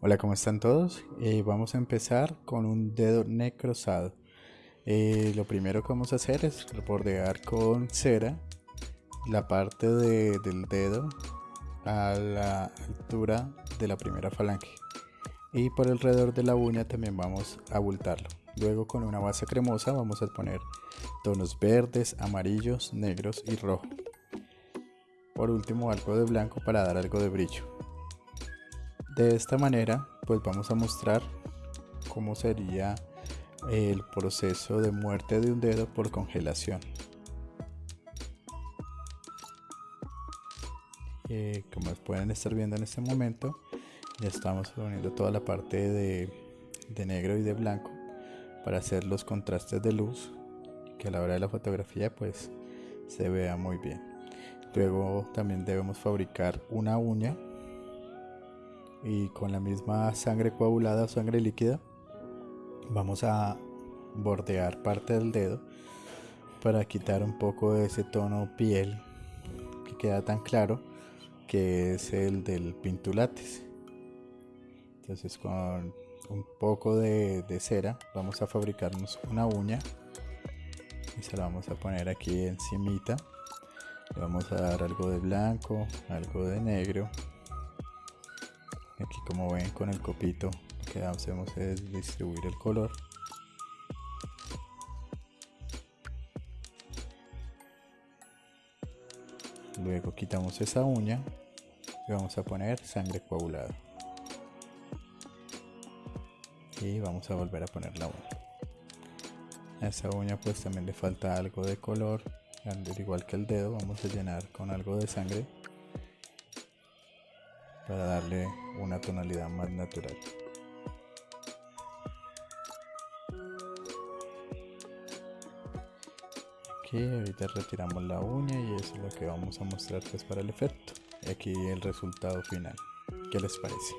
Hola, ¿cómo están todos? Eh, vamos a empezar con un dedo necrosado. Eh, lo primero que vamos a hacer es bordear con cera la parte del dedo a la altura de la primera falange. Y por alrededor de la uña también vamos a abultarlo. Luego con una base cremosa vamos a poner tonos verdes, amarillos, negros y rojo. Por último algo de blanco para dar algo de brillo. De esta manera, pues vamos a mostrar cómo sería el proceso de muerte de un dedo por congelación. Eh, como pueden estar viendo en este momento, ya estamos poniendo toda la parte de, de negro y de blanco para hacer los contrastes de luz que a la hora de la fotografía pues se vea muy bien. Luego también debemos fabricar una uña y con la misma sangre coagulada o sangre líquida vamos a bordear parte del dedo para quitar un poco de ese tono piel que queda tan claro que es el del pintulates. Entonces con un poco de, de cera vamos a fabricarnos una uña y se la vamos a poner aquí encimita. Le vamos a dar algo de blanco algo de negro aquí como ven con el copito lo que hacemos es distribuir el color. Luego quitamos esa uña y vamos a poner sangre coagulada. Y vamos a volver a poner la uña. A esa uña pues también le falta algo de color. Al igual que el dedo vamos a llenar con algo de sangre para darle una tonalidad más natural. Aquí ahorita retiramos la uña y eso es lo que vamos a mostrar pues para el efecto. Y aquí el resultado final. ¿Qué les parece?